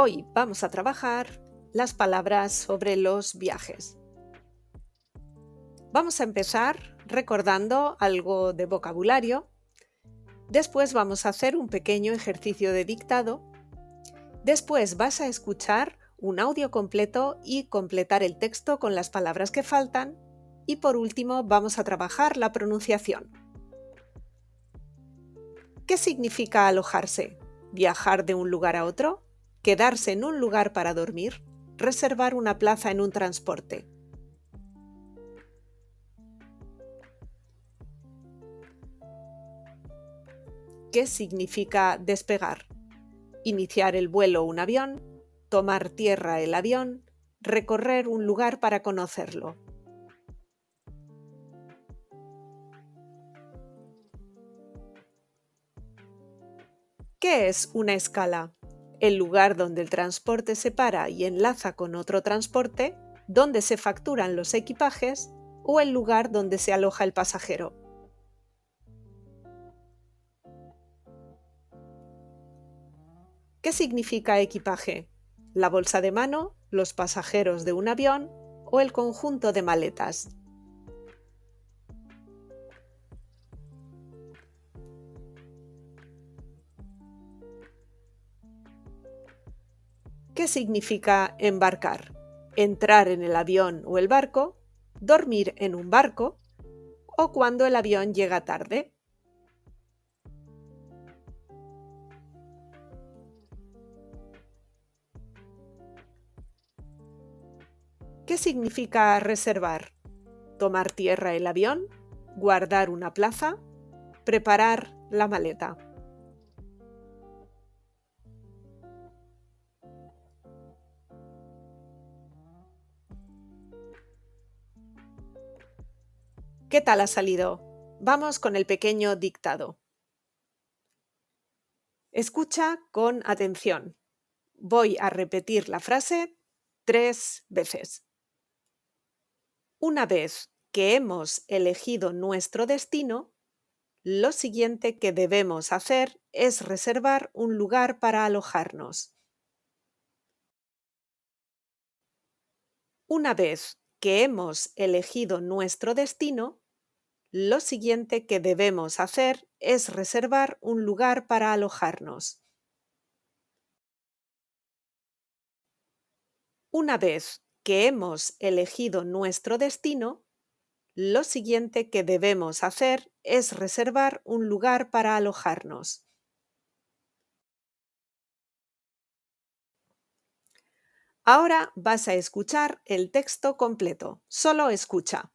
Hoy vamos a trabajar las palabras sobre los viajes. Vamos a empezar recordando algo de vocabulario. Después vamos a hacer un pequeño ejercicio de dictado. Después vas a escuchar un audio completo y completar el texto con las palabras que faltan. Y por último vamos a trabajar la pronunciación. ¿Qué significa alojarse? ¿Viajar de un lugar a otro? ¿Quedarse en un lugar para dormir? ¿Reservar una plaza en un transporte? ¿Qué significa despegar? Iniciar el vuelo un avión, tomar tierra el avión, recorrer un lugar para conocerlo. ¿Qué es una escala? El lugar donde el transporte se para y enlaza con otro transporte, donde se facturan los equipajes o el lugar donde se aloja el pasajero. ¿Qué significa equipaje? ¿La bolsa de mano, los pasajeros de un avión o el conjunto de maletas? ¿Qué significa embarcar? Entrar en el avión o el barco, dormir en un barco o cuando el avión llega tarde. ¿Qué significa reservar? Tomar tierra el avión, guardar una plaza, preparar la maleta. ¿Qué tal ha salido? Vamos con el pequeño dictado. Escucha con atención. Voy a repetir la frase tres veces. Una vez que hemos elegido nuestro destino, lo siguiente que debemos hacer es reservar un lugar para alojarnos. Una vez que hemos elegido nuestro destino, lo siguiente que debemos hacer es reservar un lugar para alojarnos. Una vez que hemos elegido nuestro destino, lo siguiente que debemos hacer es reservar un lugar para alojarnos. Ahora vas a escuchar el texto completo. Solo escucha.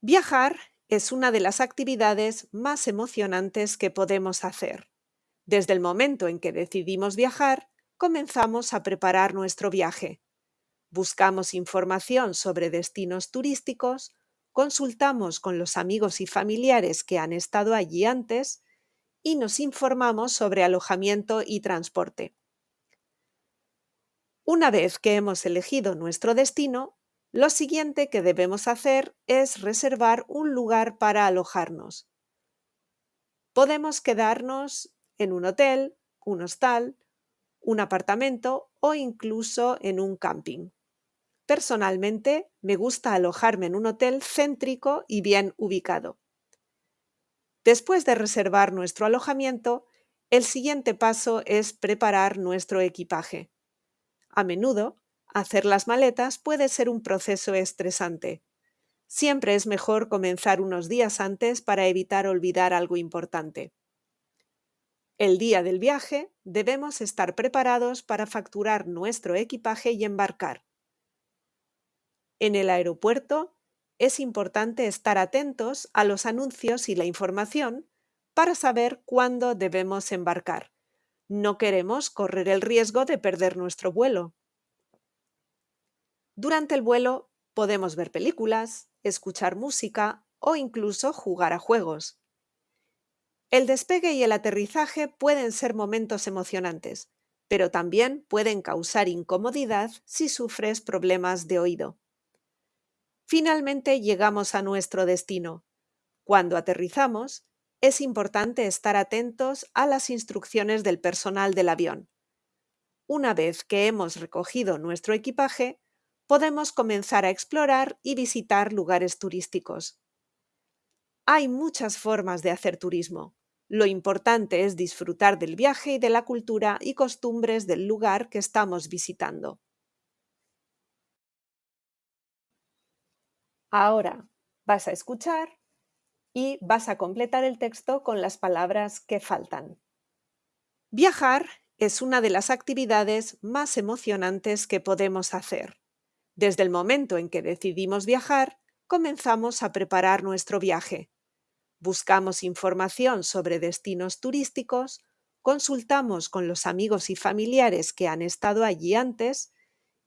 Viajar es una de las actividades más emocionantes que podemos hacer. Desde el momento en que decidimos viajar, comenzamos a preparar nuestro viaje. Buscamos información sobre destinos turísticos, consultamos con los amigos y familiares que han estado allí antes y nos informamos sobre alojamiento y transporte. Una vez que hemos elegido nuestro destino, lo siguiente que debemos hacer es reservar un lugar para alojarnos. Podemos quedarnos en un hotel, un hostal, un apartamento o incluso en un camping. Personalmente, me gusta alojarme en un hotel céntrico y bien ubicado. Después de reservar nuestro alojamiento, el siguiente paso es preparar nuestro equipaje. A menudo, hacer las maletas puede ser un proceso estresante. Siempre es mejor comenzar unos días antes para evitar olvidar algo importante. El día del viaje debemos estar preparados para facturar nuestro equipaje y embarcar. En el aeropuerto es importante estar atentos a los anuncios y la información para saber cuándo debemos embarcar. No queremos correr el riesgo de perder nuestro vuelo. Durante el vuelo podemos ver películas, escuchar música o incluso jugar a juegos. El despegue y el aterrizaje pueden ser momentos emocionantes, pero también pueden causar incomodidad si sufres problemas de oído. Finalmente llegamos a nuestro destino. Cuando aterrizamos, es importante estar atentos a las instrucciones del personal del avión. Una vez que hemos recogido nuestro equipaje, podemos comenzar a explorar y visitar lugares turísticos. Hay muchas formas de hacer turismo. Lo importante es disfrutar del viaje y de la cultura y costumbres del lugar que estamos visitando. Ahora vas a escuchar y vas a completar el texto con las palabras que faltan. Viajar es una de las actividades más emocionantes que podemos hacer. Desde el momento en que decidimos viajar, comenzamos a preparar nuestro viaje. Buscamos información sobre destinos turísticos, consultamos con los amigos y familiares que han estado allí antes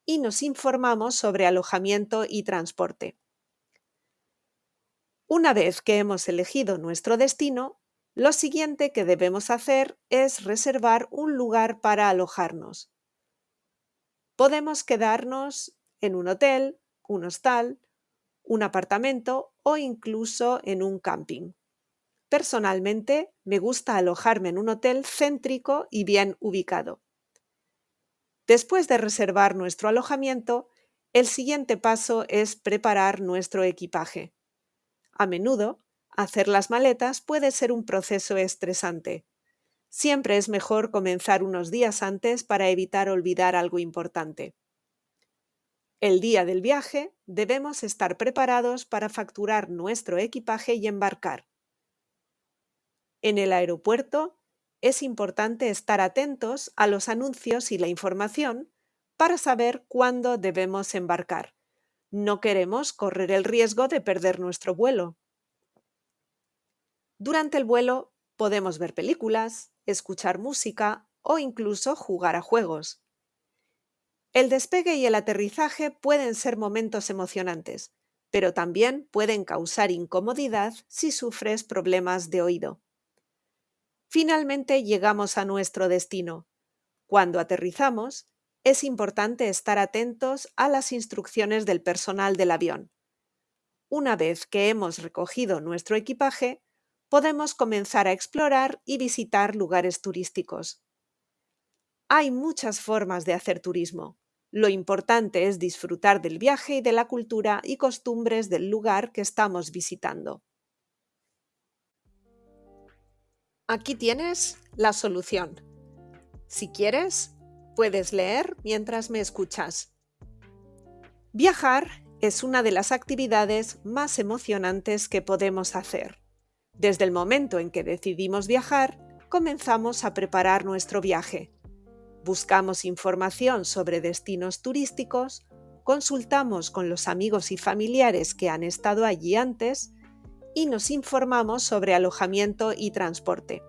y nos informamos sobre alojamiento y transporte. Una vez que hemos elegido nuestro destino, lo siguiente que debemos hacer es reservar un lugar para alojarnos. Podemos quedarnos en un hotel, un hostal, un apartamento o incluso en un camping. Personalmente, me gusta alojarme en un hotel céntrico y bien ubicado. Después de reservar nuestro alojamiento, el siguiente paso es preparar nuestro equipaje. A menudo, hacer las maletas puede ser un proceso estresante. Siempre es mejor comenzar unos días antes para evitar olvidar algo importante. El día del viaje debemos estar preparados para facturar nuestro equipaje y embarcar. En el aeropuerto es importante estar atentos a los anuncios y la información para saber cuándo debemos embarcar. No queremos correr el riesgo de perder nuestro vuelo. Durante el vuelo podemos ver películas, escuchar música o incluso jugar a juegos. El despegue y el aterrizaje pueden ser momentos emocionantes, pero también pueden causar incomodidad si sufres problemas de oído. Finalmente llegamos a nuestro destino. Cuando aterrizamos, es importante estar atentos a las instrucciones del personal del avión. Una vez que hemos recogido nuestro equipaje, podemos comenzar a explorar y visitar lugares turísticos. Hay muchas formas de hacer turismo. Lo importante es disfrutar del viaje y de la cultura y costumbres del lugar que estamos visitando. Aquí tienes la solución. Si quieres, Puedes leer mientras me escuchas. Viajar es una de las actividades más emocionantes que podemos hacer. Desde el momento en que decidimos viajar, comenzamos a preparar nuestro viaje. Buscamos información sobre destinos turísticos, consultamos con los amigos y familiares que han estado allí antes y nos informamos sobre alojamiento y transporte.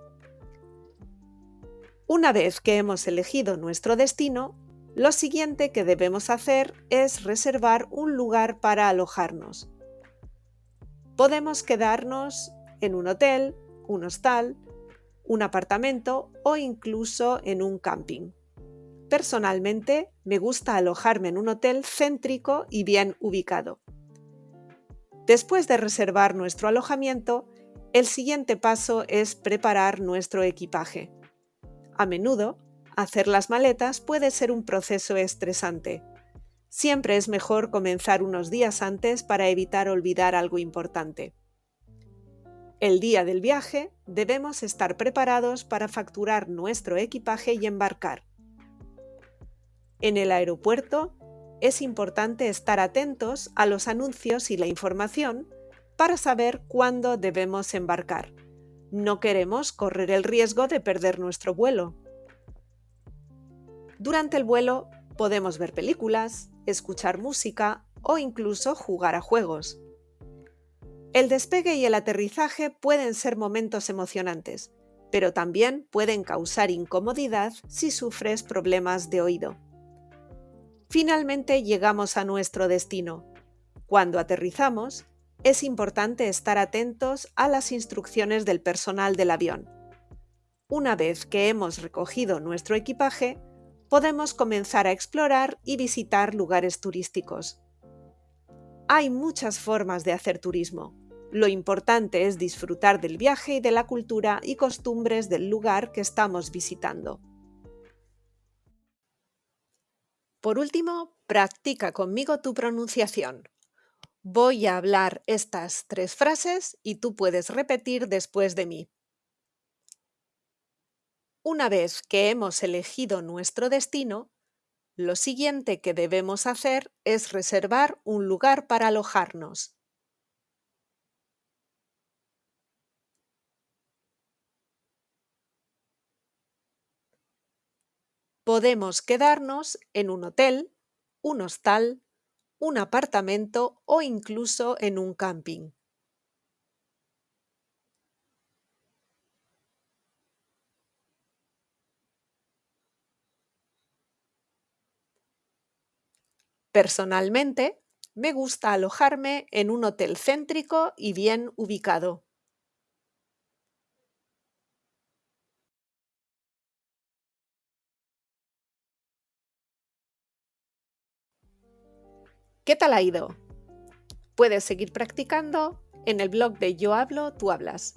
Una vez que hemos elegido nuestro destino, lo siguiente que debemos hacer es reservar un lugar para alojarnos. Podemos quedarnos en un hotel, un hostal, un apartamento o incluso en un camping. Personalmente, me gusta alojarme en un hotel céntrico y bien ubicado. Después de reservar nuestro alojamiento, el siguiente paso es preparar nuestro equipaje. A menudo, hacer las maletas puede ser un proceso estresante. Siempre es mejor comenzar unos días antes para evitar olvidar algo importante. El día del viaje debemos estar preparados para facturar nuestro equipaje y embarcar. En el aeropuerto es importante estar atentos a los anuncios y la información para saber cuándo debemos embarcar. No queremos correr el riesgo de perder nuestro vuelo. Durante el vuelo podemos ver películas, escuchar música o incluso jugar a juegos. El despegue y el aterrizaje pueden ser momentos emocionantes, pero también pueden causar incomodidad si sufres problemas de oído. Finalmente llegamos a nuestro destino. Cuando aterrizamos, es importante estar atentos a las instrucciones del personal del avión. Una vez que hemos recogido nuestro equipaje, podemos comenzar a explorar y visitar lugares turísticos. Hay muchas formas de hacer turismo. Lo importante es disfrutar del viaje y de la cultura y costumbres del lugar que estamos visitando. Por último, practica conmigo tu pronunciación. Voy a hablar estas tres frases y tú puedes repetir después de mí. Una vez que hemos elegido nuestro destino, lo siguiente que debemos hacer es reservar un lugar para alojarnos. Podemos quedarnos en un hotel, un hostal, un apartamento o incluso en un camping. Personalmente, me gusta alojarme en un hotel céntrico y bien ubicado. ¿Qué tal ha ido? Puedes seguir practicando en el blog de Yo hablo, tú hablas.